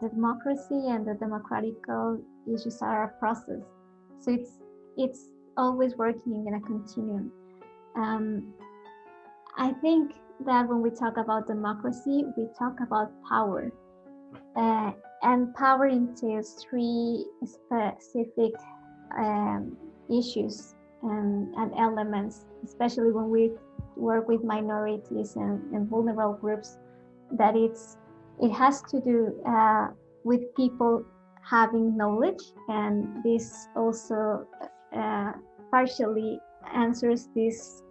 the, democracy and the democratical issues are a process. So it's it's always working in a continuum. Um, I think that when we talk about democracy, we talk about power. Uh, and power entails three specific um, issues and, and, elements, especially when we work with minorities and, and vulnerable groups, that it's it has to do uh, with people having knowledge, and this also uh, partially answers this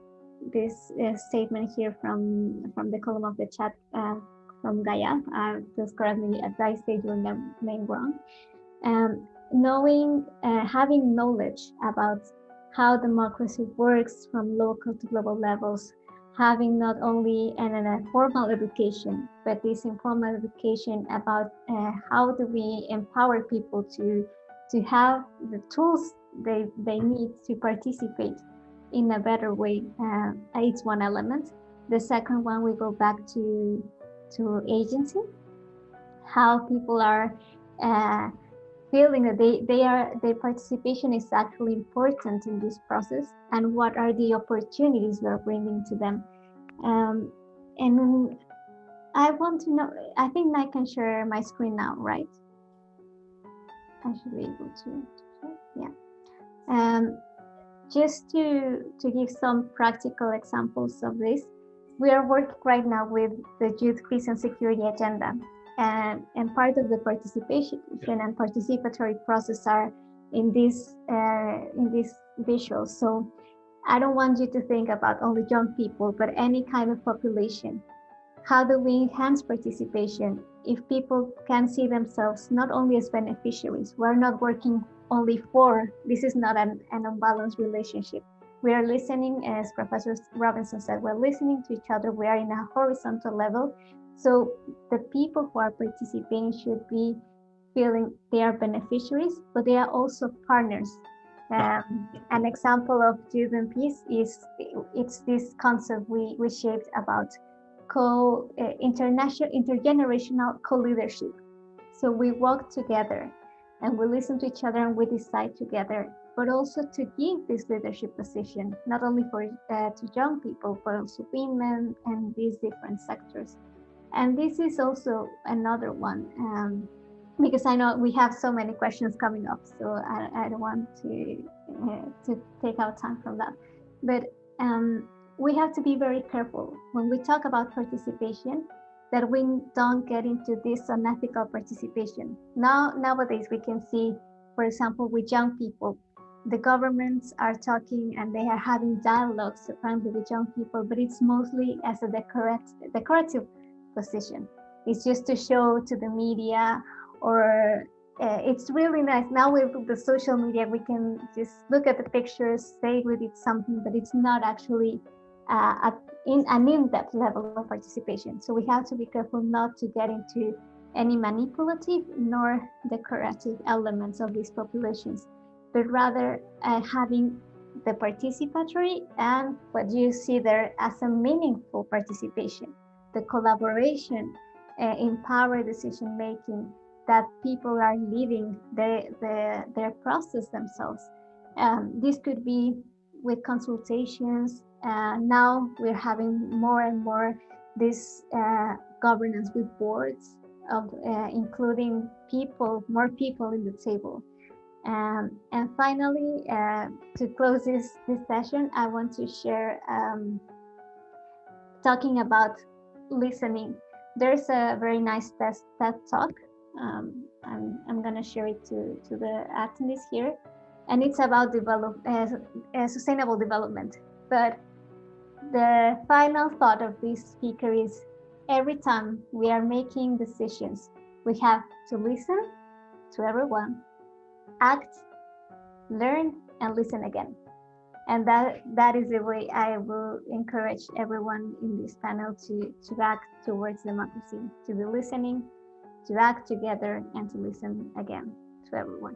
this uh, statement here from from the column of the chat uh, from Gaia. Please correct me if I say your name wrong. Um, knowing, uh, having knowledge about how democracy works from local to global levals, having not only an, an formal education, but this informal education about uh, how do we empower people to to have the tools they, they need to participate in a better way. Uh, it's one element. The second one, we go back to, to agency, how people are uh, feeling that they, they are, their participation is actually important in this process and what are the opportunities we're bringing to them. Um, and I want to know, I think I can share my screen now, right? I should be able to, yeah. Um, just to, to give some practical examples of this, we are working right now with the Youth Peace and Security Agenda. And, and part of the participation and participatory process are in this uh, in this visual. So I don't want you to think about only young people, but any kind of population. How do we enhance participation if people can see themselves not only as beneficiaries? We're not working only for, this is not an, an unbalanced relationship. We are listening, as Professor Robinson said, we're listening to each other. We are in a horizontal level. So the people who are participating should be feeling they are beneficiaries, but they are also partners. Um, an example of youth and peace is it's this concept we, we shaped about co uh, international intergenerational co-leadership. So we work together and we listen to each other and we decide together but also to give this leadership position not only for uh, to young people but also women and these different sectors and this is also another one um, because I know we have so many questions coming up, so I, I don't want to uh, to take our time from that. But um, we have to be very careful when we talk about participation that we don't get into this unethical participation. Now, nowadays, we can see, for example, with young people, the governments are talking and they are having dialogues apparently with young people, but it's mostly as a decorative, decorative position. It's just to show to the media or uh, it's really nice. Now with the social media, we can just look at the pictures, say we did something, but it's not actually uh, at in an in-depth level of participation. So we have to be careful not to get into any manipulative nor decorative elements of these populations, but rather uh, having the participatory and what you see there as a meaningful participation, the collaboration, uh, empower decision making that people are living the, the, their process themselves. Um, this could be with consultations, uh, now we're having more and more this uh, governance with boards of uh, including people, more people in the table. Um, and finally, uh, to close this, this session, I want to share um, talking about listening. There's a very nice test, TED talk. Um, I'm, I'm going to share it to, to the attendees here. And it's about develop, uh, uh, sustainable development. But the final thought of this speaker is every time we are making decisions, we have to listen to everyone, act, learn, and listen again. And that, that is the way I will encourage everyone in this panel to, to act towards democracy, to be listening, to act together, and to listen again to everyone.